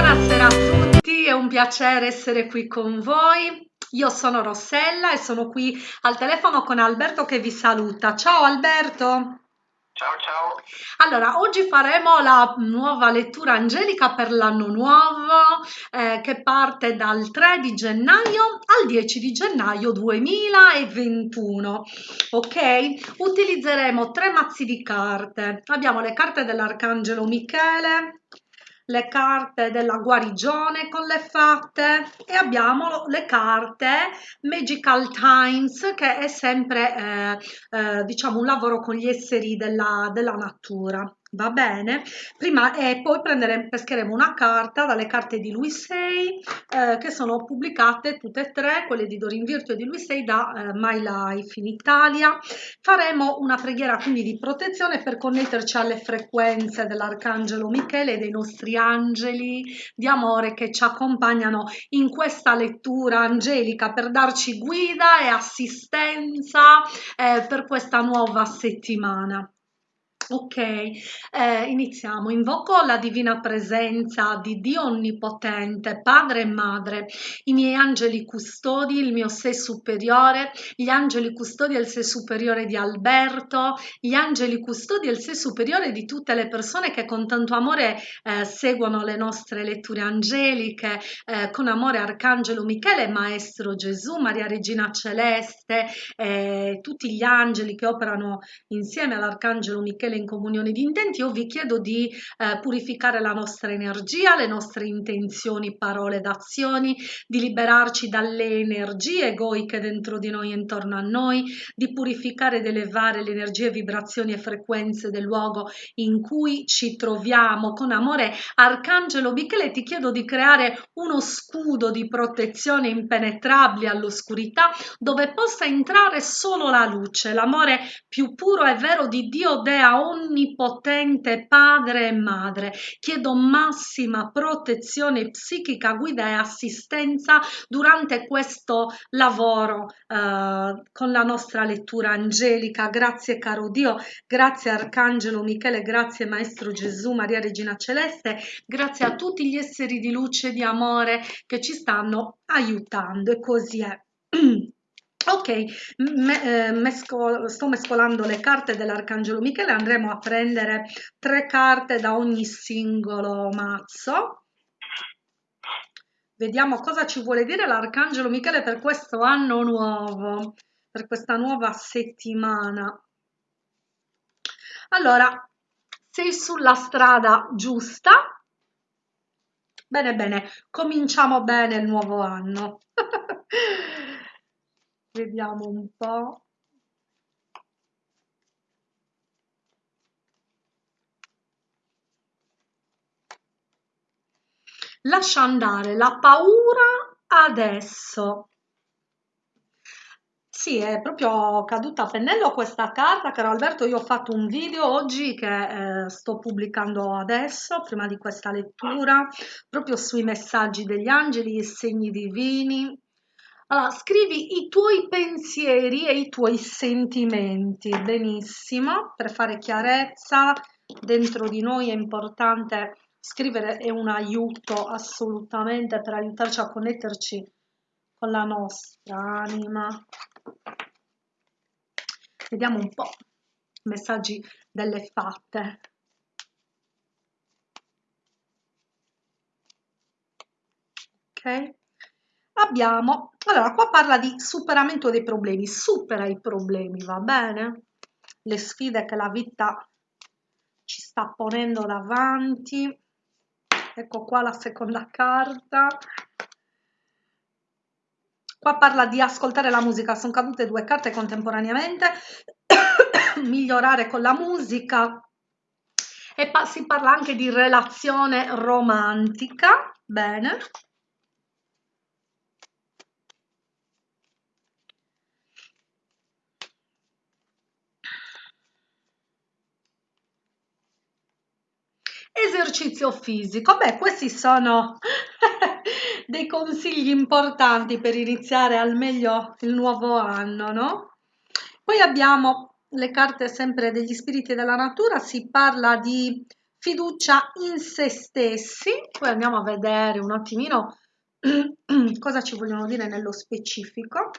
Buonasera a tutti, è un piacere essere qui con voi. Io sono Rossella e sono qui al telefono con Alberto che vi saluta. Ciao Alberto! Ciao ciao. Allora, oggi faremo la nuova lettura angelica per l'anno nuovo eh, che parte dal 3 di gennaio al 10 di gennaio 2021. Ok? Utilizzeremo tre mazzi di carte. Abbiamo le carte dell'Arcangelo Michele, le carte della guarigione con le fatte e abbiamo le carte Magical Times che è sempre eh, eh, diciamo un lavoro con gli esseri della, della natura va bene. Prima e poi prendere, pescheremo una carta dalle carte di lui 6 eh, che sono pubblicate tutte e tre quelle di Dorin Virtue e di lui 6 da eh, My Life in Italia. Faremo una preghiera quindi di protezione per connetterci alle frequenze dell'arcangelo Michele e dei nostri angeli di amore che ci accompagnano in questa lettura angelica per darci guida e assistenza eh, per questa nuova settimana Ok, eh, iniziamo. Invoco la divina presenza di Dio Onnipotente, Padre e Madre, i miei angeli custodi, il mio sé superiore, gli angeli custodi e il sé superiore di Alberto, gli angeli custodi e il sé superiore di tutte le persone che con tanto amore eh, seguono le nostre letture angeliche, eh, con amore Arcangelo Michele, Maestro Gesù, Maria Regina Celeste, eh, tutti gli angeli che operano insieme all'Arcangelo Michele in comunione di intenti, io vi chiedo di eh, purificare la nostra energia, le nostre intenzioni, parole ed azioni, di liberarci dalle energie egoiche dentro di noi e intorno a noi, di purificare ed elevare le energie, vibrazioni e frequenze del luogo in cui ci troviamo. Con amore, Arcangelo Michele, ti chiedo di creare uno scudo di protezione impenetrabile all'oscurità dove possa entrare solo la luce, l'amore più puro e vero di Dio Dea onnipotente padre e madre, chiedo massima protezione psichica, guida e assistenza durante questo lavoro eh, con la nostra lettura angelica. Grazie caro Dio, grazie Arcangelo Michele, grazie Maestro Gesù, Maria Regina Celeste, grazie a tutti gli esseri di luce e di amore che ci stanno aiutando e così è. Ok, me, eh, mesco, sto mescolando le carte dell'Arcangelo Michele, andremo a prendere tre carte da ogni singolo mazzo. Vediamo cosa ci vuole dire l'Arcangelo Michele per questo anno nuovo, per questa nuova settimana. Allora, sei sulla strada giusta? Bene, bene, cominciamo bene il nuovo anno. Vediamo un po'. Lascia andare la paura adesso. Sì, è proprio caduta a pennello questa carta, caro Alberto. Io ho fatto un video oggi che eh, sto pubblicando adesso, prima di questa lettura, proprio sui messaggi degli angeli, i segni divini. Allora, scrivi i tuoi pensieri e i tuoi sentimenti, benissimo, per fare chiarezza dentro di noi è importante scrivere, è un aiuto assolutamente per aiutarci a connetterci con la nostra anima. Vediamo un po' messaggi delle fatte. Ok? Abbiamo, allora qua parla di superamento dei problemi, supera i problemi, va bene? Le sfide che la vita ci sta ponendo davanti. Ecco qua la seconda carta. Qua parla di ascoltare la musica, sono cadute due carte contemporaneamente, migliorare con la musica e si parla anche di relazione romantica, bene. Esercizio fisico, beh questi sono dei consigli importanti per iniziare al meglio il nuovo anno, no? Poi abbiamo le carte sempre degli spiriti della natura, si parla di fiducia in se stessi, poi andiamo a vedere un attimino cosa ci vogliono dire nello specifico.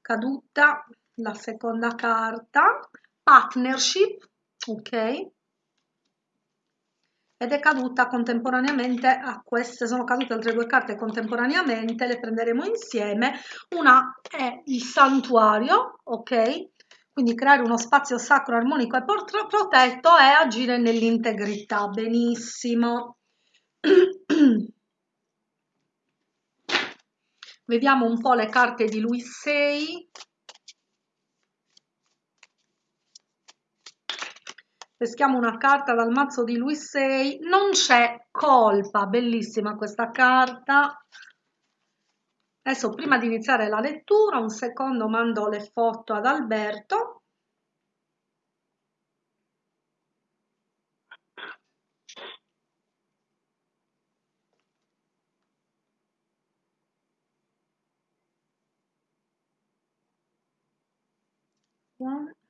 Caduta la seconda carta, partnership, ok? Ed è caduta contemporaneamente a queste, sono cadute altre due carte contemporaneamente, le prenderemo insieme. Una è il santuario, ok? Quindi creare uno spazio sacro, armonico e protetto e agire nell'integrità. Benissimo. Vediamo un po' le carte di lui 6. Peschiamo una carta dal mazzo di lui 6 non c'è colpa. Bellissima questa carta. Adesso prima di iniziare la lettura un secondo mando le foto ad Alberto. One.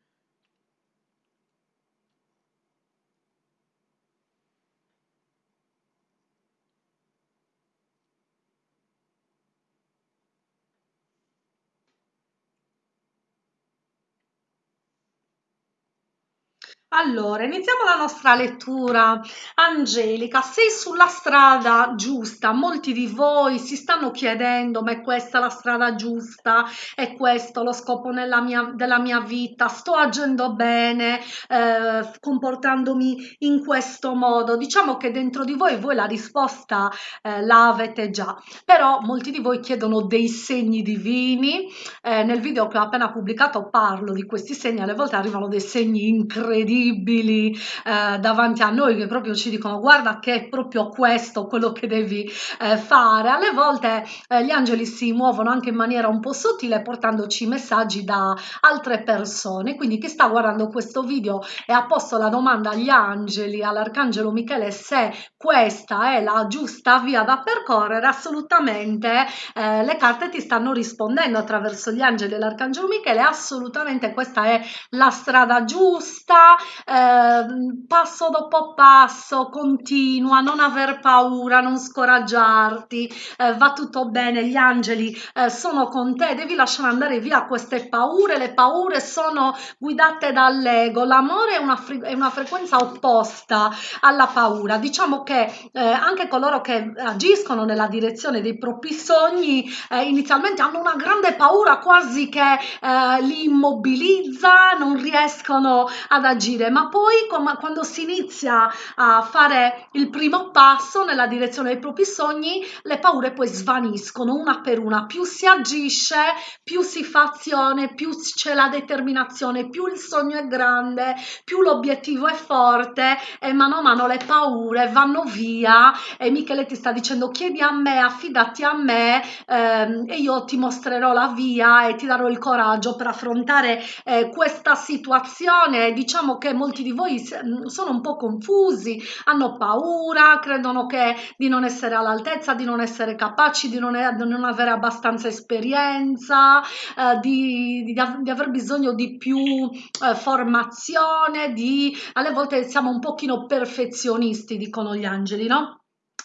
Allora, iniziamo la nostra lettura. Angelica, sei sulla strada giusta. Molti di voi si stanno chiedendo, ma è questa la strada giusta? È questo lo scopo mia, della mia vita? Sto agendo bene, eh, comportandomi in questo modo? Diciamo che dentro di voi voi la risposta eh, la avete già, però molti di voi chiedono dei segni divini. Eh, nel video che ho appena pubblicato parlo di questi segni, alle volte arrivano dei segni incredibili incredibili eh, davanti a noi che proprio ci dicono guarda che è proprio questo quello che devi eh, fare. Alle volte eh, gli angeli si muovono anche in maniera un po' sottile portandoci messaggi da altre persone. Quindi chi sta guardando questo video e ha posto la domanda agli angeli, all'arcangelo Michele se questa è la giusta via da percorrere, assolutamente eh, le carte ti stanno rispondendo attraverso gli angeli e l'arcangelo Michele, assolutamente questa è la strada giusta, eh, passo dopo passo, continua, non aver paura, non scoraggiarti, eh, va tutto bene, gli angeli eh, sono con te, devi lasciare andare via queste paure, le paure sono guidate dall'ego, l'amore è una, è una frequenza opposta alla paura, diciamo che eh, anche coloro che agiscono nella direzione dei propri sogni eh, inizialmente hanno una grande paura quasi che eh, li immobilizza, non riescono ad agire agire, ma poi quando si inizia a fare il primo passo nella direzione dei propri sogni, le paure poi svaniscono una per una. Più si agisce, più si fa azione, più c'è la determinazione, più il sogno è grande, più l'obiettivo è forte e mano a mano le paure vanno via e Michele ti sta dicendo chiedi a me, affidati a me ehm, e io ti mostrerò la via e ti darò il coraggio per affrontare eh, questa situazione. Diciamo che molti di voi mm, sono un po' confusi, hanno paura, credono che di non essere all'altezza, di non essere capaci, di non, di non avere abbastanza esperienza, eh, di, di, di, aver bisogno di più eh, formazione, di alle volte siamo un pochino perfezionisti, dicono gli angeli, no?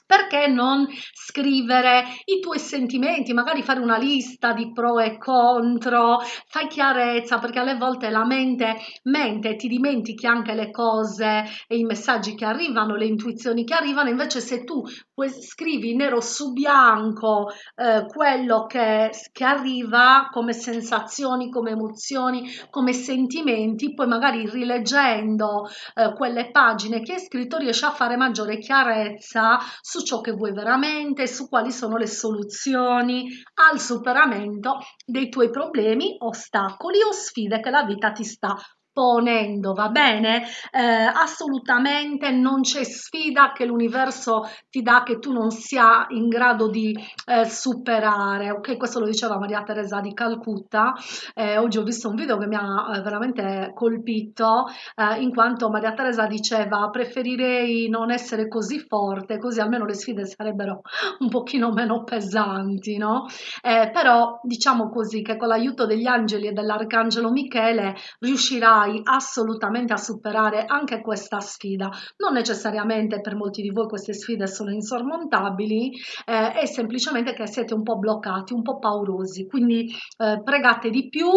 Perché non scrivere i tuoi sentimenti, magari fare una lista di pro e contro, fai chiarezza perché alle volte la mente mente e ti dimentichi anche le cose e i messaggi che arrivano, le intuizioni che arrivano, invece se tu scrivi nero su bianco eh, quello che, che arriva come sensazioni, come emozioni, come sentimenti, poi magari rileggendo eh, quelle pagine che hai scritto riesci a fare maggiore chiarezza su ciò che vuoi veramente, su quali sono le soluzioni al superamento dei tuoi problemi, ostacoli o sfide che la vita ti sta ponendo, va bene? Eh, assolutamente non c'è sfida che l'universo ti dà che tu non sia in grado di eh, superare, ok? Questo lo diceva Maria Teresa di Calcutta, eh, oggi ho visto un video che mi ha eh, veramente colpito, eh, in quanto Maria Teresa diceva preferirei non essere così forte, così almeno le sfide sarebbero un pochino meno pesanti, no? Eh, però diciamo così che con l'aiuto degli angeli e dell'arcangelo Michele riuscirai riuscirai assolutamente a superare anche questa sfida. Non necessariamente per molti di voi queste sfide sono insormontabili, eh, è semplicemente che siete un po' bloccati, un po' paurosi, quindi eh, pregate di più,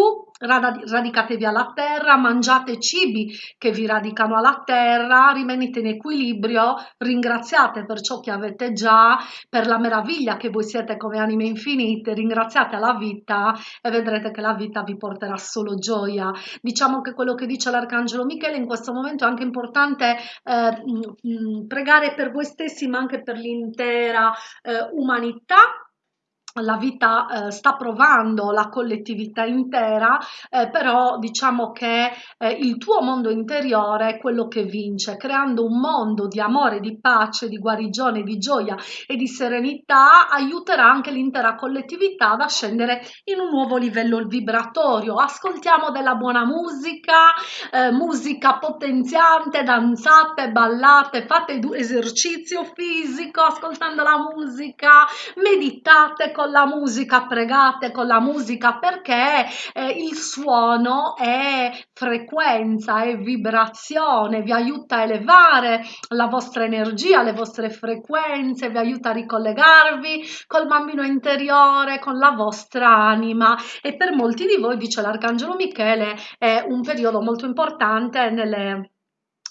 radicatevi alla terra, mangiate cibi che vi radicano alla terra, rimanete in equilibrio, ringraziate per ciò che avete già, per la meraviglia che voi siete come anime infinite, ringraziate la vita e vedrete che la vita vi porterà solo gioia. Diciamo che quello che dice l'Arcangelo Michele in questo momento è anche importante eh, pregare per voi stessi ma anche per l'intera eh, umanità la vita eh, sta provando la collettività intera, eh, però diciamo che eh, il tuo mondo interiore è quello che vince, creando un mondo di amore, di pace, di guarigione, di gioia e di serenità, aiuterà anche l'intera collettività ad ascendere in un nuovo livello vibratorio. Ascoltiamo della buona musica, eh, musica potenziante, danzate, ballate, fate esercizio fisico ascoltando la musica, meditate con la musica, pregate con la musica perché eh, il suono è frequenza, è vibrazione, vi aiuta a elevare la vostra energia, le vostre frequenze, vi aiuta a ricollegarvi col bambino interiore, con la vostra anima. E per molti di voi, dice l'Arcangelo Michele, è un periodo molto importante nelle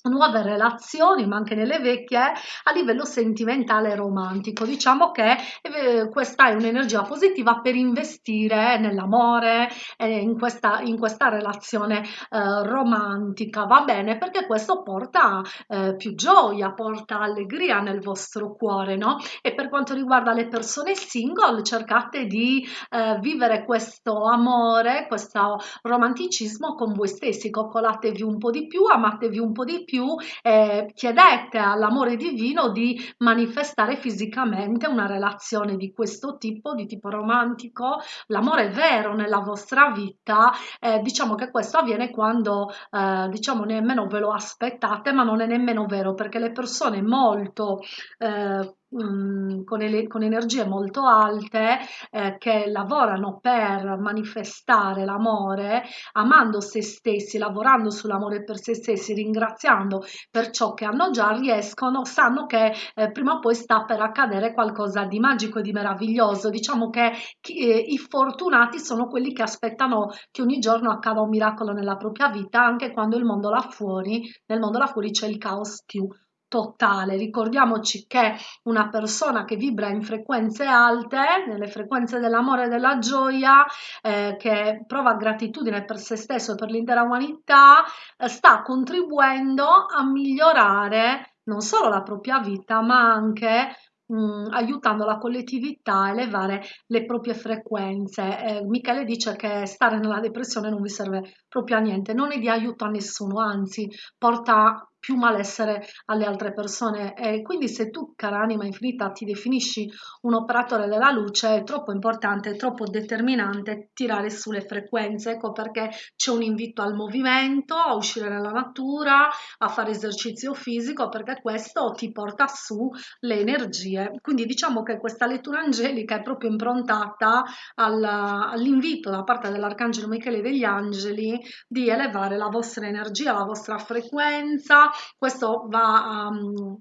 nuove relazioni ma anche nelle vecchie a livello sentimentale e romantico. Diciamo che eh, questa è un'energia positiva per investire nell'amore eh, in questa in questa relazione eh, romantica. Va bene? Perché questo porta eh, più gioia porta allegria nel vostro cuore no? E per quanto riguarda le persone single cercate di eh, vivere questo amore questo romanticismo con voi stessi. Coccolatevi un po di più amatevi un po di più più eh, chiedete all'amore divino di manifestare fisicamente una relazione di questo tipo, di tipo romantico, l'amore vero nella vostra vita, eh, diciamo che questo avviene quando eh, diciamo nemmeno ve lo aspettate, ma non è nemmeno vero perché le persone molto eh, Mm, con, con, energie molto alte eh, che lavorano per manifestare l'amore, amando se stessi, lavorando sull'amore per se stessi, ringraziando per ciò che hanno già, riescono, sanno che eh, prima o poi sta per accadere qualcosa di magico e di meraviglioso. Diciamo che chi, eh, i fortunati sono quelli che aspettano che ogni giorno accada un miracolo nella propria vita, anche quando il mondo là fuori, nel mondo là fuori c'è il caos più totale. Ricordiamoci che una persona che vibra in frequenze alte, nelle frequenze dell'amore e della gioia, eh, che prova gratitudine per se stesso e per l'intera umanità, eh, sta contribuendo a migliorare non solo la propria vita, ma anche mm, aiutando la collettività a elevare le proprie frequenze. Eh, Michele dice che stare nella depressione non vi serve proprio a niente, non è di aiuto a nessuno, anzi porta più malessere alle altre persone e quindi se tu cara anima infinita ti definisci un operatore della luce è troppo importante, è troppo determinante tirare sulle frequenze, ecco perché c'è un invito al movimento, a uscire nella natura, a fare esercizio fisico perché questo ti porta su le energie. Quindi diciamo che questa lettura angelica è proprio improntata all'invito da parte dell'Arcangelo Michele degli angeli di elevare la vostra energia, la vostra frequenza, questo va a... Um,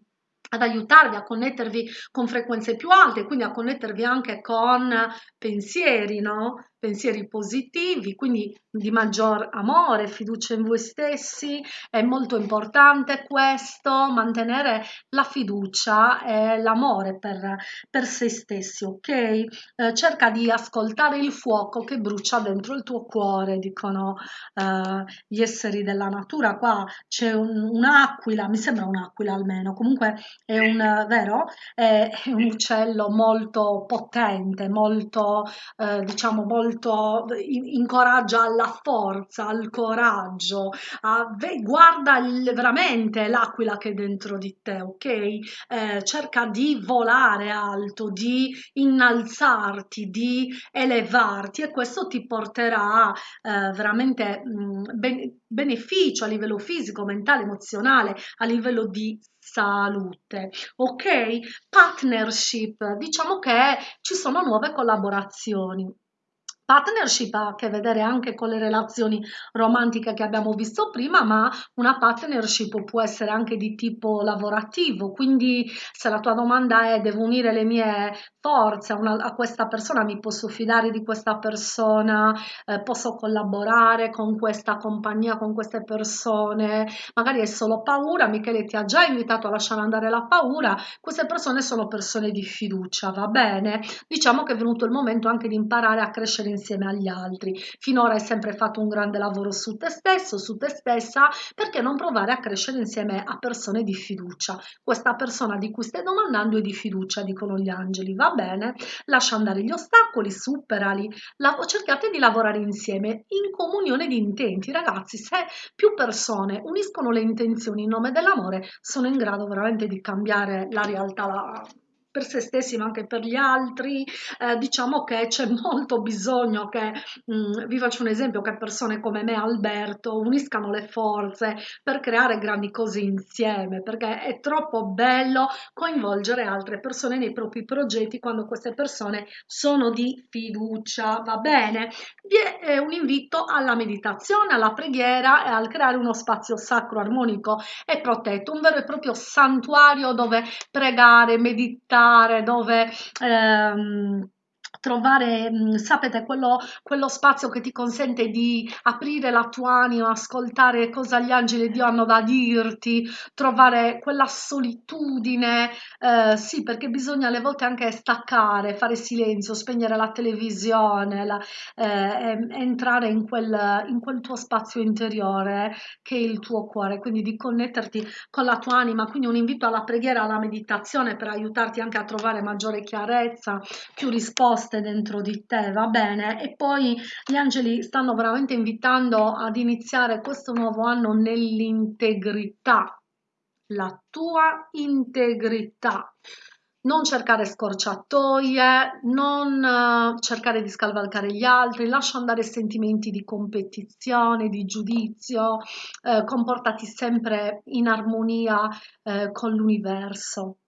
ad aiutarvi a connettervi con frequenze più alte, quindi a connettervi anche con pensieri, no? Pensieri positivi, quindi di maggior amore, fiducia in voi stessi. È molto importante questo, mantenere la fiducia e l'amore per, per se stessi, ok? Eh, cerca di ascoltare il fuoco che brucia dentro il tuo cuore, dicono eh, gli esseri della natura. Qua c'è un'aquila, un mi sembra un'aquila almeno, comunque è un, vero? È, è un uccello molto potente, molto, eh, diciamo, molto molto incoraggia alla forza, al coraggio, a, guarda il, veramente l'aquila che è dentro di te, ok? Eh, cerca di volare alto, di innalzarti, di elevarti e questo ti porterà eh, veramente mh, ben, beneficio a livello fisico, mentale, emozionale, a livello di salute ok partnership diciamo che ci sono nuove collaborazioni partnership ha a che vedere anche con le relazioni romantiche che abbiamo visto prima, ma una partnership può essere anche di tipo lavorativo. Quindi, se la tua domanda è devo unire le mie forze a, una, a questa persona, mi posso fidare di questa persona, eh, posso collaborare con questa compagnia, con queste persone, magari è solo paura. Michele ti ha già invitato a lasciare andare la paura. Queste persone sono persone di fiducia, va bene? Diciamo che è venuto il momento anche di imparare a crescere insieme agli altri. Finora hai sempre fatto un grande lavoro su te stesso, su te stessa, perché non provare a crescere insieme a persone di fiducia? Questa persona di cui stai domandando è di fiducia, dicono gli angeli, va bene? Lascia andare gli ostacoli, superali, la, cercate di lavorare insieme in comunione di intenti. Ragazzi, se più persone uniscono le intenzioni in nome dell'amore, sono in grado veramente di cambiare la realtà. La, per se stessi ma anche per gli altri, eh, diciamo che c'è molto bisogno che, mh, mm, vi faccio un esempio, che persone come me, Alberto, uniscano le forze per creare grandi cose insieme, perché è troppo bello coinvolgere altre persone nei propri progetti quando queste persone sono di fiducia, va bene? Vi è un invito alla meditazione, alla preghiera e al creare uno spazio sacro, armonico e protetto, un vero e proprio santuario dove pregare, meditare, visitare, dove ehm, trovare, sapete, quello, quello spazio che ti consente di aprire la tua anima, ascoltare cosa gli angeli di Dio hanno da dirti, trovare quella solitudine, eh, sì, perché bisogna alle volte anche staccare, fare silenzio, spegnere la televisione, la, eh, entrare in quel, in quel tuo spazio interiore che è il tuo cuore, quindi di connetterti con la tua anima, quindi un invito alla preghiera, alla meditazione per aiutarti anche a trovare maggiore chiarezza, più risposte nascoste dentro di te, va bene? E poi gli angeli stanno veramente invitando ad iniziare questo nuovo anno nell'integrità, la tua integrità. Non cercare scorciatoie, non uh, cercare di scavalcare gli altri, lascia andare sentimenti di competizione, di giudizio, eh, comportati sempre in armonia eh, con l'universo.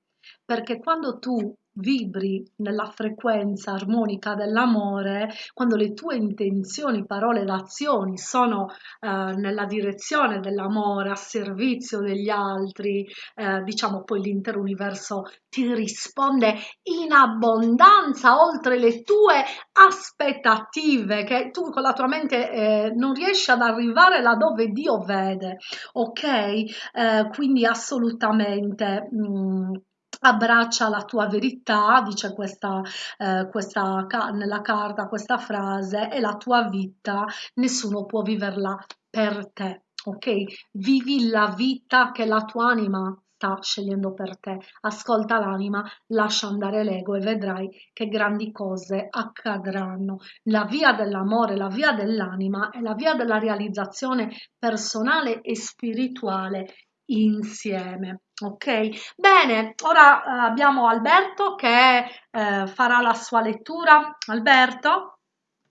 Perché quando tu vibri nella frequenza armonica dell'amore, quando le tue intenzioni, parole ed azioni sono eh, nella direzione dell'amore, a servizio degli altri, eh, diciamo poi l'intero universo ti risponde in abbondanza oltre le tue aspettative che tu con la tua mente eh, non riesci ad arrivare là dove Dio vede, ok? Eh, quindi assolutamente mh, mm, abbraccia la tua verità, dice questa, eh, questa nella carta questa frase, e la tua vita nessuno può viverla per te. Ok? Vivi la vita che la tua anima sta scegliendo per te. Ascolta l'anima, lascia andare l'ego e vedrai che grandi cose accadranno. La via dell'amore, la via dell'anima è la via della realizzazione personale e spirituale insieme. Ok, bene, ora eh, abbiamo Alberto che eh, farà la sua lettura. Alberto?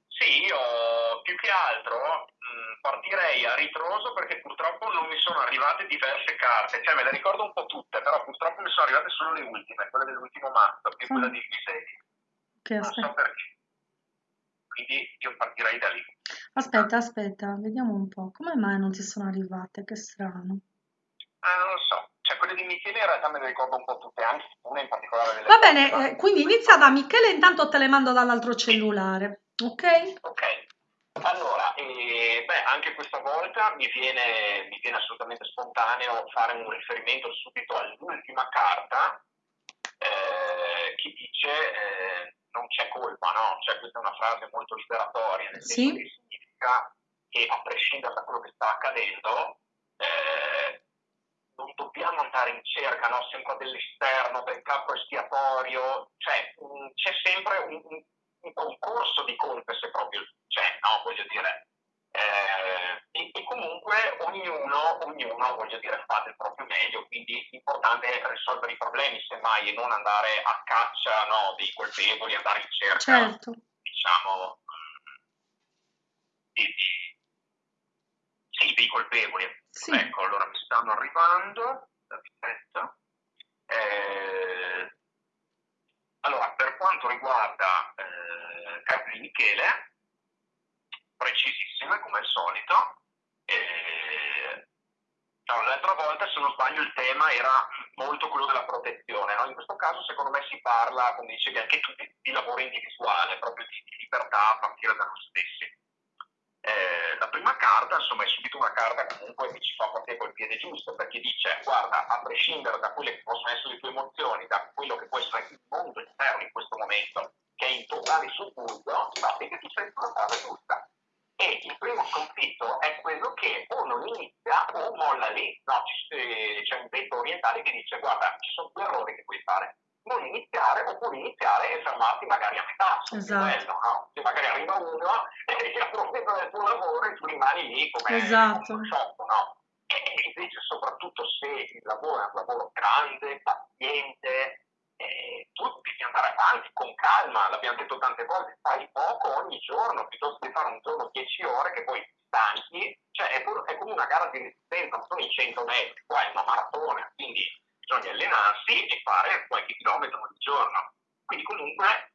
Sì, io più che altro mh, mm, partirei a ritroso perché purtroppo non mi sono arrivate diverse carte, cioè me le ricordo un po' tutte, però purtroppo mi sono arrivate solo le ultime, quelle dell'ultimo mazzo, più quella di Lisei. Okay, non so perché. Quindi io partirei da lì. Aspetta, aspetta, vediamo un po'. Come mai non ti sono arrivate? Che strano. Ah, non lo so. Cioè, quelle di Michele in realtà me le ricordo un po' tutte, anche una in particolare. Va bene, eh, quindi inizia da Michele, intanto te le mando dall'altro cellulare, ok? Ok. Allora, eh, beh, anche questa volta mi viene, mi viene, assolutamente spontaneo fare un riferimento subito all'ultima carta eh, che dice eh, non c'è colpa, no? Cioè questa è una frase molto liberatoria, nel senso che significa che a prescindere da quello che sta accadendo, eh, non dobbiamo andare in cerca no? sempre dell'esterno, del capo espiatorio, cioè mh, mm, c'è sempre un, un, un, concorso di colpe se proprio c'è, no? voglio dire. Eh, e, e, comunque ognuno, ognuno, voglio dire, fa del proprio meglio, quindi l'importante è risolvere i problemi, semmai, e non andare a caccia no, dei colpevoli, andare in cerca, certo. diciamo, di, sì, dei colpevoli. Sì. Ecco, allora mi stanno arrivando. Aspetta. Eh, allora, per quanto riguarda eh, di Michele, precisissime come al solito. E... No, l'altra volta, se non sbaglio, il tema era molto quello della protezione. No? In questo caso, secondo me, si parla, come dicevi anche tu, di, di lavoro individuale, proprio di, di libertà a partire da noi stessi. Eh, la prima carta, insomma, è subito una carta comunque che ci fa proprio col piede giusto, perché dice, guarda, a prescindere da quelle che possono essere le tue emozioni, da quello che può essere il mondo esterno in questo momento, che è in totale subbuglio, sappi che tu sei sulla strada giusta. E il primo conflitto è quello che o non inizia o molla lì. No, c'è un detto orientale che dice, guarda, ci sono due errori che puoi fare non iniziare oppure iniziare e fermarti magari a metà. Esatto. Bello, no? Se magari arriva uno e ti approfitta del tuo lavoro e tu rimani lì come esatto. un sciocco, no? E invece soprattutto se il lavoro è un lavoro grande, paziente, eh, tu devi andare avanti con calma, l'abbiamo detto tante volte, fai poco ogni giorno piuttosto di fare un giorno 10 ore che poi stanchi, cioè è, pur, è come una gara di resistenza, non sono i 100 metri, qua è una maratona, quindi bisogna allenarsi e fare qualche chilometro ogni giorno. Quindi comunque,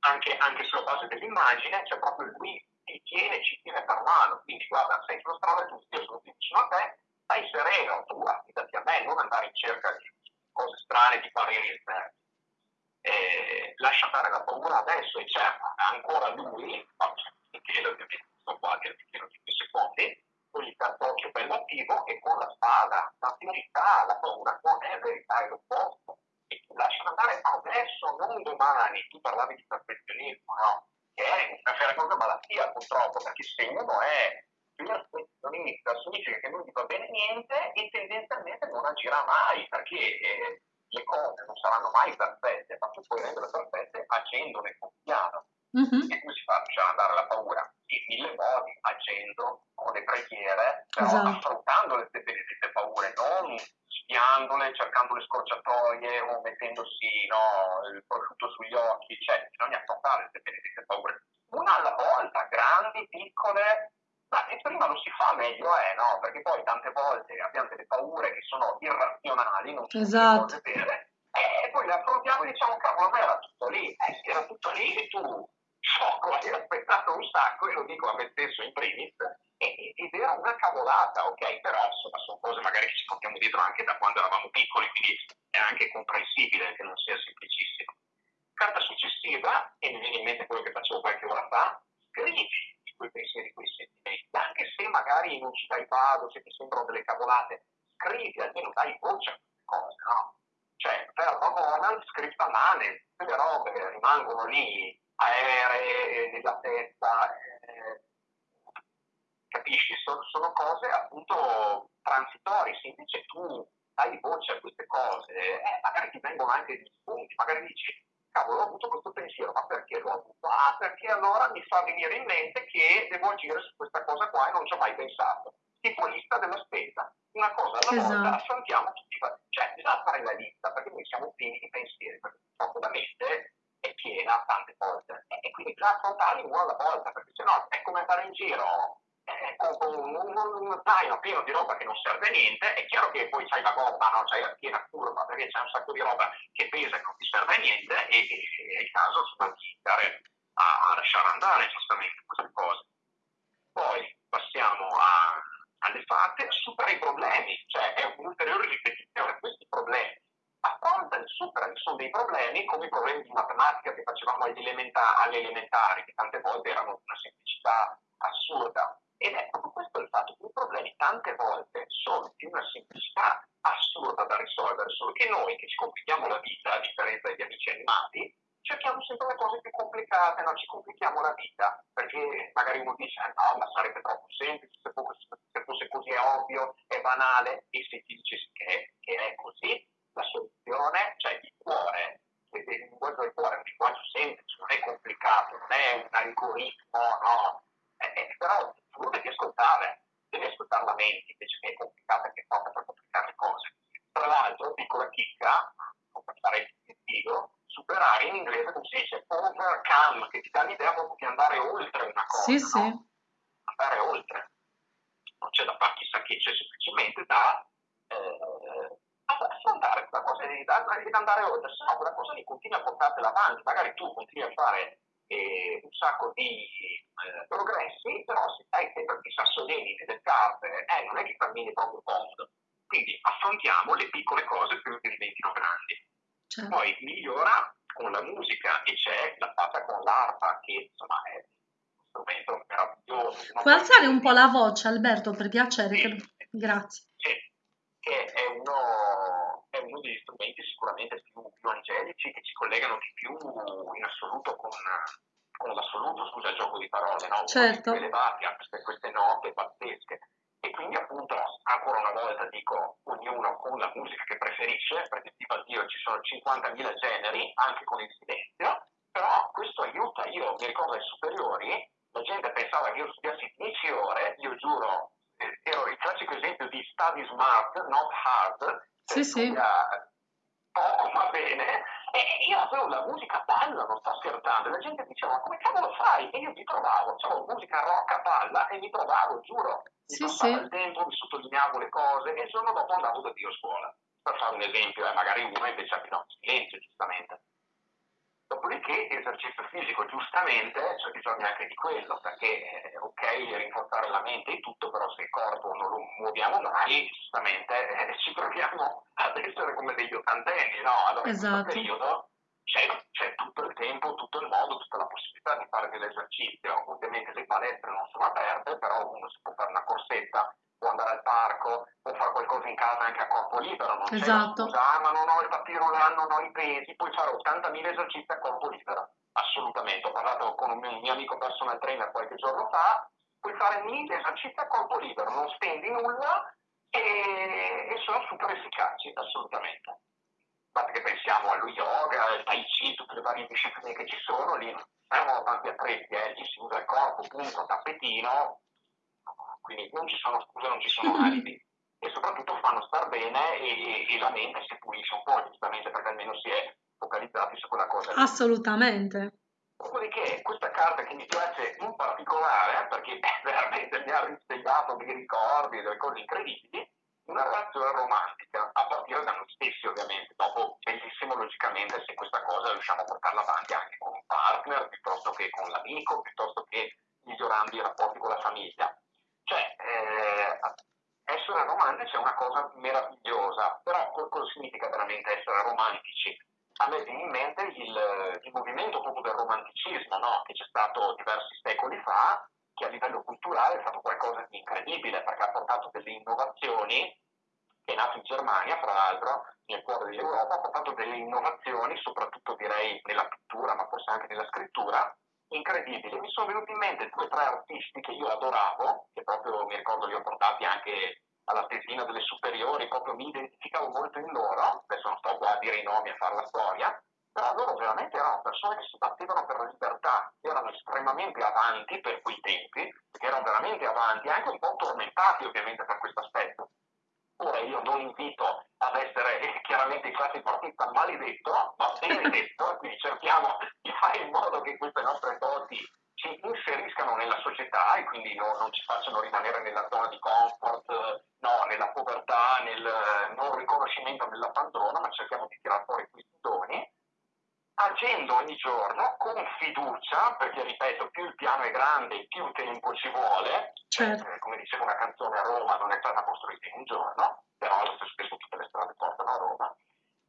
anche, anche sulla base dell'immagine, c'è proprio lui ti tiene, ci tiene per mano. Quindi guarda, sei sulla strada giusta, io sono vicino a te, stai sereno, tu affidati a me, non andare in cerca di cose strane, di pareri esterni. Lascia fare la paura adesso e c'è ancora lui, faccio il piede ovviamente, sto qua che di 5 secondi, con il cartoccio bello attivo e con la spada. La verità, la paura non è verità, è l'opposto. E ti lasciano andare adesso, non domani. Tu parlavi di perfezionismo, no? Che è una cosa malattia purtroppo, perché se uno è perfezionista significa che non gli va bene niente e tendenzialmente non agirà mai, perché eh, le cose non saranno mai perfette, ma tu puoi renderle perfette agendone con piano. Mm-hmm. E come si fa a lasciare andare la paura? In mille modi, agendo, con le preghiere, però esatto. affrontando le benedette paure, non sviandole, cercando le scorciatoie o mettendosi no, il prosciutto sugli occhi, cioè bisogna affrontare le benedette paure. Una alla volta, grandi, piccole, ma e prima lo si fa meglio è, no? Perché poi tante volte abbiamo delle paure che sono irrazionali, non sono esatto. cose vere, e poi le affrontiamo e diciamo, cavolo, ma era tutto lì, eh era tutto lì e tu sciocco, hai aspettato un sacco, e lo dico a me stesso in primis, ed era una cavolata, ok? Però insomma sono cose magari che ci portiamo dietro anche da quando eravamo piccoli, quindi è anche comprensibile che non sia semplicissimo. Carta successiva, e mi viene in mente quello che facevo qualche ora fa, scrivi i tuoi pensieri, i tuoi sentimenti, anche se magari non ci dai vado, se ti sembrano delle cavolate, scrivi, almeno dai voce a queste cose, no? Cioè, per Ronan, scritta mano, quelle robe rimangono lì aeree nella testa, eh, capisci? Sono, sono, cose appunto transitorie, se invece tu dai voce a queste cose, eh, magari ti vengono anche degli spunti, magari dici, cavolo, ho avuto questo pensiero, ma perché l'ho avuto? Ah, perché allora mi fa venire in mente che devo agire su questa cosa qua e non ci ho mai pensato. Tipo lista della spesa, una cosa alla esatto. volta affrontiamo tutti, cioè bisogna fare la lista perché noi siamo pieni di pensieri, perché purtroppo la mente è piena tante volte e, quindi bisogna affrontarli uno alla volta perché sennò è come andare in giro un, un, un, zaino pieno di roba che non serve a niente è chiaro che poi c'hai la gomma no? c'hai la piena curva perché c'è un sacco di roba che pesa e non ti serve a niente e, e, è il caso di iniziare a, a, lasciare andare giustamente queste cose poi passiamo a, alle fatte supera i problemi cioè è un'ulteriore ripetizione a questi problemi affronta e supera ci sono dei problemi come i problemi di matematica che facevamo agli elementari, che tante volte erano una semplicità assurda. Ed è proprio questo il fatto che i problemi tante volte sono di una semplicità assurda da risolvere, solo che noi che ci complichiamo la vita, a differenza degli amici animati, cerchiamo sempre le cose più complicate, no? ci complichiamo la vita, perché magari uno dice ah, no, ma sarebbe troppo semplice, se fosse, se fosse così è ovvio, è banale, e se ti dice che, che è così, la soluzione, cioè il cuore, il linguaggio del cuore è un linguaggio semplice, non è complicato, non è un algoritmo, no, eh, eh, però tu devi ascoltare, devi ascoltare la mente invece che è complicata che porta per complicare le cose. Tra l'altro, piccola chicca, non parlare di figo, superare in inglese come si dice overcome, che ti dà l'idea proprio di andare oltre una cosa. Sì, no? sì. Andare oltre. Non c'è da fare chissà che, c'è semplicemente da eh, affrontare questa cosa devi andare oltre, se no quella cosa lì continui a portartela avanti, magari tu continui a fare e un sacco di eh, progressi, però se stai sempre di sassolini e del carte, eh, non è che cammini proprio comodo. Quindi affrontiamo le piccole cose prima che diventino grandi. Certo. Poi migliora con la musica e c'è la fatta con l'arpa che insomma è un strumento meraviglioso. Puoi alzare un po' la voce Alberto per piacere? Sì. Che... Grazie. Che è uno, è uno degli strumenti sicuramente più, più, angelici che ci collegano di più in assoluto con, con l'assoluto, scusa il gioco di parole, no? Certo. elevati a queste, queste note pazzesche. E quindi appunto, ancora una volta dico, ognuno con la musica che preferisce, perché tipo Dio ci sono 50.000 generi, anche con il silenzio, però questo aiuta, io mi ricordo ai superiori, la gente pensava che io studiassi 10 ore, io giuro, eh, ero il classico esempio di study smart, not hard, sì, sì. poco ma bene, e io avevo la musica balla, non sto scherzando, e la gente diceva, ma come cavolo fai? E io mi trovavo, avevo musica rock a palla e mi trovavo, giuro, mi sì, sì. il tempo, mi sottolineavo le cose e il giorno dopo andavo da Dio a scuola. Per fare un esempio, eh, magari uno invece ha no, silenzio, giustamente. Dopodiché esercizio fisico giustamente c'è bisogno anche di quello, perché eh, ok rinforzare la mente e tutto, però se il corpo non lo muoviamo mai, giustamente eh, ci troviamo ad essere come degli ottantenni, no? Allora esatto. in questo periodo c'è, c'è, tutto il tempo, tutto il modo, tutta la possibilità di fare dell'esercizio. Ovviamente le palestre non sono aperte, però uno si può fare una corsetta andare al parco, può fare qualcosa in casa anche a corpo libero, non esatto. c'è scusa, ah, ma non ho il papirulano, non ho i pesi, puoi fare 80.000 esercizi a corpo libero, assolutamente, ho parlato con un mio, mio amico personal trainer qualche giorno fa, puoi fare 1000 esercizi a corpo libero, non spendi nulla e, e sono super efficaci, assolutamente. Basta che pensiamo allo yoga, al tai chi, tutte le varie discipline che ci sono, lì siamo tanti attrezzi, eh, lì si usa il corpo, punto, tappetino, quindi non ci sono scuse, non ci sono alibi e soprattutto fanno star bene e, e, la mente si pulisce un po', giustamente perché almeno si è focalizzati su quella cosa. Assolutamente. Dopodiché questa carta che mi piace in particolare, perché veramente mi ha risvegliato dei ricordi, delle cose incredibili, una relazione romantica, a partire da noi stessi ovviamente, dopo bellissimo logicamente se questa cosa riusciamo a portarla avanti anche con un partner, piuttosto che con l'amico, piuttosto che migliorando i rapporti con la famiglia. Cioè, eh, essere romantici è una cosa meravigliosa, però cosa significa veramente essere romantici? A me viene in mente il, il movimento proprio del romanticismo, no? che c'è stato diversi secoli fa, che a livello culturale è stato qualcosa di incredibile, perché ha portato delle innovazioni, è nato in Germania, fra l'altro, nel cuore dell'Europa, ha portato delle innovazioni, soprattutto direi nella pittura, ma forse anche nella scrittura, incredibili. Mi sono venuti in mente due o tre artisti che io adoravo, che proprio mi ricordo li ho portati anche alla tesina delle superiori, proprio mi identificavo molto in loro, adesso non sto qua a dire i nomi e a fare la storia, però loro veramente erano persone che si battevano per la libertà, erano estremamente avanti per quei tempi, erano veramente avanti, anche un po' tormentati ovviamente per questo aspetto. Ora io non invito ad essere eh, chiaramente il classico artista maledetto, ma benedetto, quindi cerchiamo di fare in modo che queste nostre doti ci inseriscano nella società e quindi no, non ci facciano rimanere nella zona di comfort, no, nella povertà, nel non riconoscimento nell'abbandono, ma cerchiamo di tirare fuori questi doni agendo ogni giorno con fiducia, perché ripeto, più il piano è grande, più tempo ci vuole. Certo. Eh, come diceva una canzone a Roma, non è stata costruita in un giorno, però stesso tempo tutte le strade portano a Roma.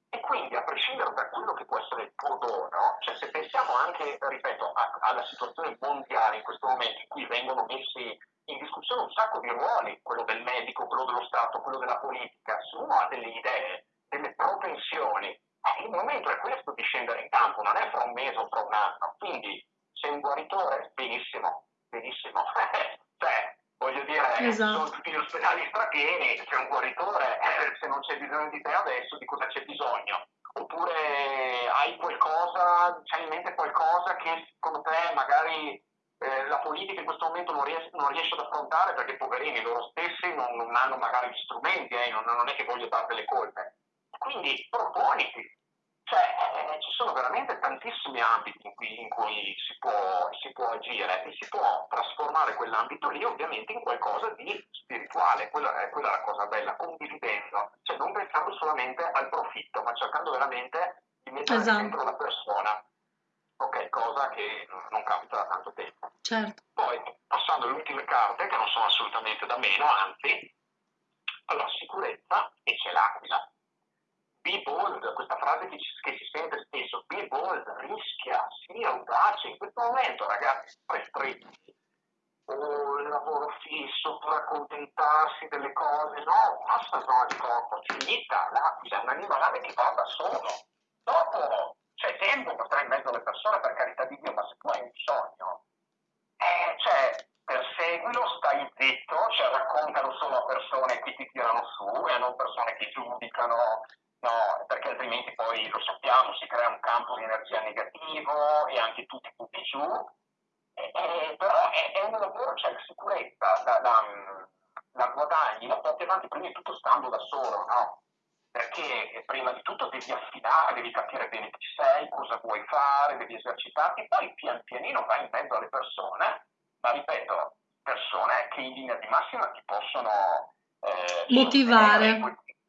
E quindi, a prescindere da quello che può essere il tuo dono, cioè se pensiamo anche, ripeto, a, alla situazione mondiale in questo momento in cui vengono messi in discussione un sacco di ruoli, quello del medico, quello dello Stato, quello della politica, se uno ha delle idee, delle propensioni, il momento è questo di scendere in campo, non è fra un mese o fra un anno. Quindi sei un guaritore, benissimo, benissimo. cioè, voglio dire, esatto. sono tutti gli ospedali strapieni, sei un guaritore, eh, se non c'è bisogno di te adesso, di cosa c'è bisogno? Oppure hai qualcosa, c'hai in mente qualcosa che secondo te magari eh, la politica in questo momento non riesce, non riesce, ad affrontare perché poverini loro stessi non, non hanno magari gli strumenti, eh, non, non, è che voglio darti le colpe. Quindi proponiti, cioè, eh, ci sono veramente tantissimi ambiti in cui, in cui si, può, si, può, agire e si può trasformare quell'ambito lì ovviamente in qualcosa di spirituale, quella è, quella è la cosa bella, condividendo, cioè non pensando solamente al profitto, ma cercando veramente di mettere esatto. dentro la persona. ok, cosa che non capita da tanto tempo. Certo. Poi, passando alle ultime carte, che non sono assolutamente da meno, anzi, allora, sicurezza e c'è l'aquila. Be bold, questa frase che, che, si sente spesso, be bold, rischia, sia audace. In questo momento, ragazzi, restretti, o il lavoro fisso, per accontentarsi delle cose, no, basta zona di corpo, finita, l'aquila un animale che va da solo. Dopo c'è tempo stare in mezzo alle persone, per carità di Dio, ma se tu hai un sogno, eh, cioè, perseguilo, stai zitto, cioè raccontalo solo a persone che ti tirano su e non persone che giudicano, no, perché altrimenti poi lo sappiamo, si crea un campo di energia negativo e anche tu ti butti giù. Eh, eh, però è, è, un lavoro, c'è cioè, sicurezza, la, la, la guadagni, la porti avanti prima di tutto stando da solo, no? Perché prima di tutto devi affidare, devi capire bene chi sei, cosa vuoi fare, devi esercitarti, poi pian pianino vai in mezzo alle persone ma ripeto, persone che in linea di massima ti possono eh, motivare.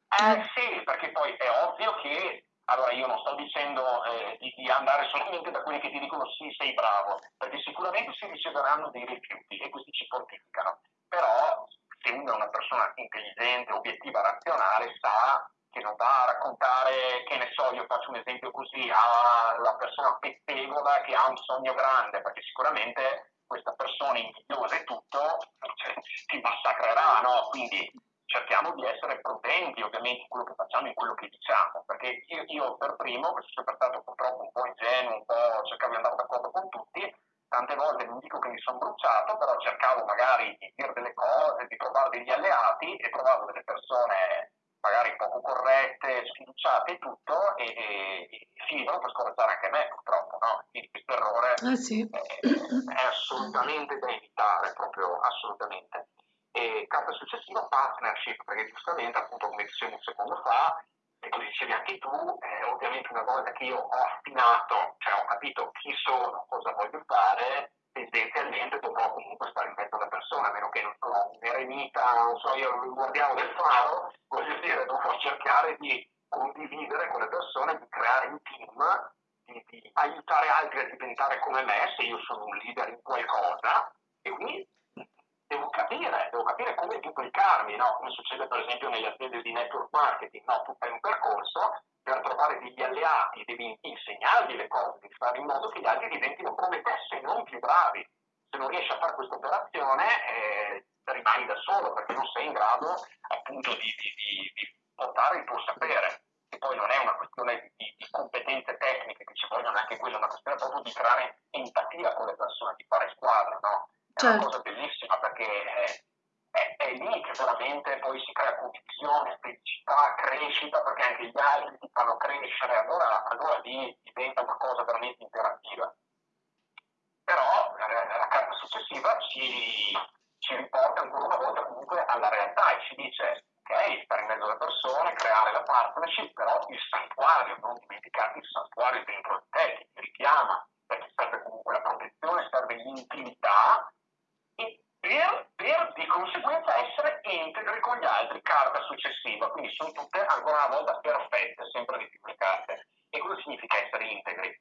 Eh sì, perché poi è ovvio che allora io non sto dicendo eh, di, di, andare solamente da quelli che ti dicono sì, sei bravo, perché sicuramente si riceveranno dei rifiuti e questi ci fortificano. Però se uno è una persona intelligente, obiettiva, razionale, sa che non va a raccontare, che ne so, io faccio un esempio così, alla persona pettegola che ha un sogno grande, perché sicuramente questa persona invidiosa e tutto cioè, ti massacrerà, no? Quindi cerchiamo di essere prudenti ovviamente in quello che facciamo, in quello che diciamo, perché io, io per primo, che sono sempre stato purtroppo un po' ingenuo, un po' cercavo di andare d'accordo con tutti, tante volte non dico che mi sono bruciato, però cercavo magari di dire delle cose, di trovare degli alleati e trovavo delle persone magari poco corrette, sfiduciate e tutto, e, e, e finivano per scoraggiare anche me, purtroppo, no? Quindi questo errore ah, sì. è, è, assolutamente da evitare, proprio assolutamente. E carta successiva, partnership, perché giustamente, appunto, come dicevo un secondo fa, e come dicevi anche tu, eh, ovviamente una volta che io ho affinato, cioè ho capito chi sono, cosa voglio fare, tendenzialmente dovrò comunque stare in mezzo alle persone, a meno che non sono un eremita, non so io, il guardiano del faro, voglio dire, dovrò cercare di condividere con le persone, di creare un team, di, di aiutare altri a diventare come me, se io sono un leader in qualcosa, e quindi devo capire, devo capire come duplicarmi, no? come succede per esempio nelle aziende di network marketing, no? tu fai un percorso, per trovare degli alleati devi insegnargli le cose, devi fare in modo che gli altri diventino come te, se non più bravi. Se non riesci a fare questa operazione eh, rimani da solo perché non sei in grado appunto di, di, di, di portare il tuo sapere. E poi non è una questione di, di competenze tecniche che ci vogliono, anche quella è una questione proprio di creare empatia con le persone, di fare squadra, no? È certo. una cosa bellissima perché è, è, è, lì che veramente poi si crea condivisione, felicità, crescita, perché anche gli altri ti fanno crescere, allora, allora lì diventa una cosa veramente interattiva. Però eh, la carta successiva ci, ci riporta ancora una volta comunque alla realtà e ci dice ok, stare in mezzo alle persone, creare la partnership, però il santuario, non dimenticarti il santuario dentro di te che ti richiama, perché serve comunque la protezione, serve l'intimità per, per, di conseguenza essere integri con gli altri, carta successiva, quindi sono tutte ancora una volta perfette, sempre di più le carte. E cosa significa essere integri?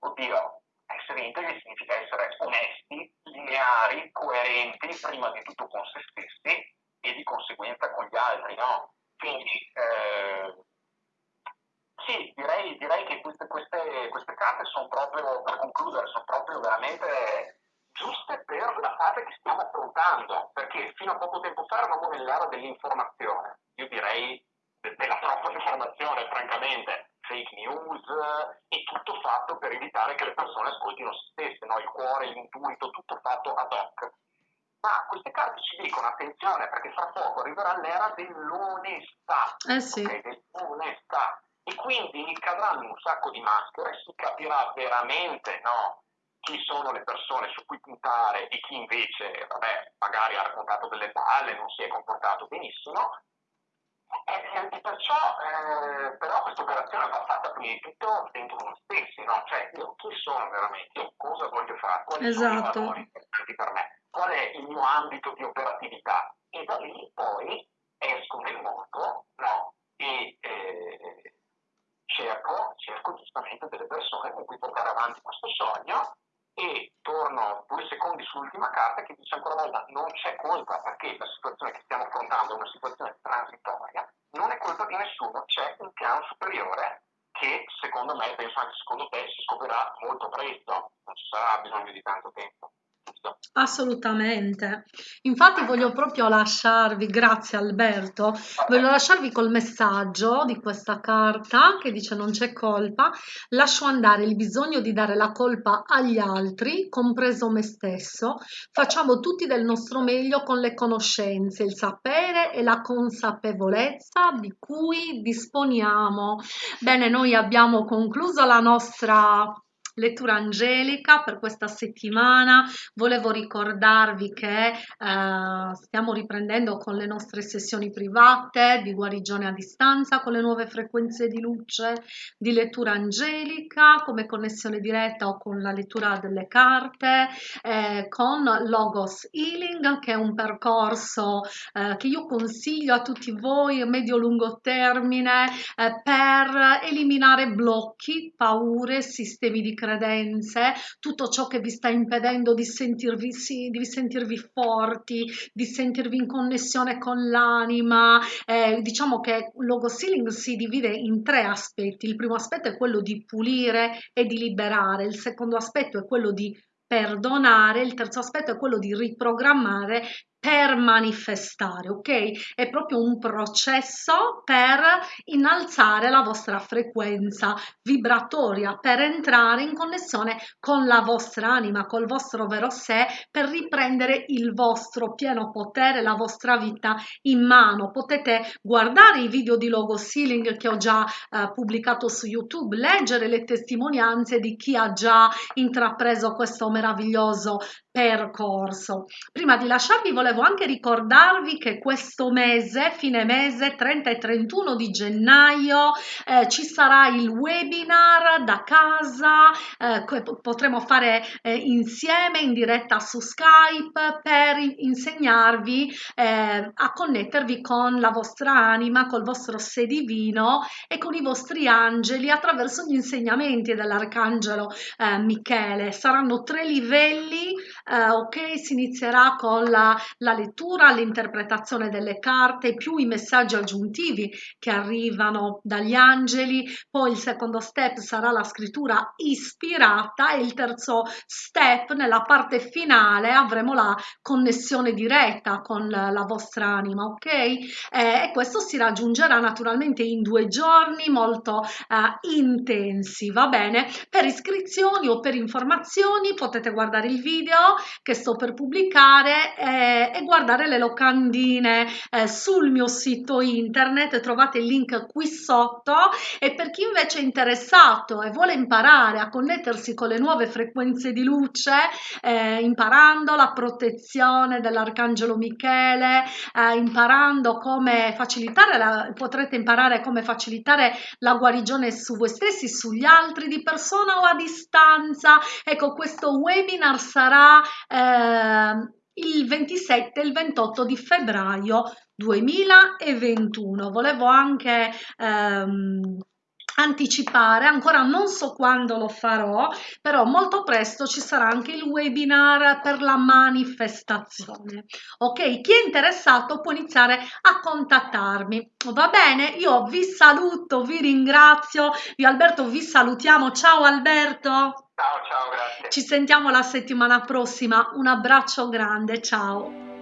Oddio, essere integri significa essere onesti, lineari, coerenti, prima di tutto con se stessi e di conseguenza con gli altri, no? Quindi, eh, sì, direi, direi che queste, queste, queste carte sono proprio, per concludere, sono proprio veramente giuste per la fase che stiamo affrontando, perché fino a poco tempo fa eravamo nell'era dell'informazione, io direi della troppa informazione, francamente, fake news e tutto fatto per evitare che le persone ascoltino se stesse, no? il cuore, l'intuito, tutto fatto ad hoc. Ma queste carte ci dicono attenzione perché fra poco arriverà l'era dell'onestà. Eh sì. Okay? Dell'onestà. E quindi cadranno un sacco di maschere e si capirà veramente no, chi sono le persone su cui puntare e chi invece, vabbè, magari ha raccontato delle palle, non si è comportato benissimo. E, e perciò, eh, però, questa operazione va fatta prima di tutto dentro noi stessi, no? Cioè, io chi sono veramente? Io cosa voglio fare? Quali esatto. sono i esatto. valori importanti per me? Qual è il mio ambito di operatività? E da lì poi esco nel mondo, no? E eh, cerco, cerco giustamente delle persone con cui portare avanti questo sogno e torno due secondi sull'ultima carta che dice ancora una volta non c'è colpa perché la situazione che stiamo affrontando è una situazione transitoria, non è colpa di nessuno, c'è un piano superiore che secondo me, penso anche secondo te, si scoprirà molto presto, non ci sarà bisogno di tanto tempo. Assolutamente. Infatti voglio proprio lasciarvi, grazie Alberto, voglio lasciarvi col messaggio di questa carta che dice non c'è colpa, lascio andare il bisogno di dare la colpa agli altri, compreso me stesso, facciamo tutti del nostro meglio con le conoscenze, il sapere e la consapevolezza di cui disponiamo. Bene, noi abbiamo concluso la nostra lettura angelica per questa settimana. Volevo ricordarvi che eh, stiamo riprendendo con le nostre sessioni private di guarigione a distanza con le nuove frequenze di luce di lettura angelica come connessione diretta o con la lettura delle carte eh, con Logos Healing che è un percorso eh, che io consiglio a tutti voi medio-lungo termine eh, per eliminare blocchi, paure, sistemi di credenze, tutto ciò che vi sta impedendo di sentirvi, sì, di sentirvi forti, di sentirvi in connessione con l'anima. Eh, diciamo che logo sealing si divide in tre aspetti. Il primo aspetto è quello di pulire e di liberare, il secondo aspetto è quello di perdonare, il terzo aspetto è quello di riprogrammare per manifestare, ok? È proprio un processo per innalzare la vostra frequenza vibratoria, per entrare in connessione con la vostra anima, col vostro vero sé, per riprendere il vostro pieno potere, la vostra vita in mano. Potete guardare i video di logo sealing che ho già eh, pubblicato su YouTube, leggere le testimonianze di chi ha già intrapreso questo meraviglioso percorso. Prima di lasciarvi volevo anche ricordarvi che questo mese, fine mese 30 e 31 di gennaio, eh, ci sarà il webinar da casa, eh, che potremo fare eh, insieme in diretta su Skype per insegnarvi eh, a connettervi con la vostra anima, col vostro sé divino e con i vostri angeli attraverso gli insegnamenti dell'arcangelo eh, Michele. Saranno tre livelli eh, ok si inizierà con la, la lettura l'interpretazione delle carte più i messaggi aggiuntivi che arrivano dagli angeli. Poi il secondo step sarà la scrittura ispirata e il terzo step nella parte finale avremo la connessione diretta con la, vostra anima ok? Eh, e questo si raggiungerà naturalmente in due giorni molto eh, intensi va bene? Per iscrizioni o per informazioni potete guardare il video che sto per pubblicare eh, e guardare le locandine eh, sul mio sito internet. Trovate il link qui sotto. E per chi invece è interessato e vuole imparare a connettersi con le nuove frequenze di luce eh, imparando la protezione dell'arcangelo Michele eh, imparando come facilitare la, potrete imparare come facilitare la guarigione su voi stessi sugli altri di persona o a distanza. Ecco questo webinar sarà eh, il 27 e il 28 di febbraio 2021. Volevo anche ehm, anticipare, ancora non so quando lo farò, però molto presto ci sarà anche il webinar per la manifestazione. Ok, chi è interessato può iniziare a contattarmi. Va bene, io vi saluto, vi ringrazio. Io Alberto vi salutiamo. Ciao Alberto. Ciao, ciao, grazie. Ci sentiamo la settimana prossima. Un abbraccio grande, ciao.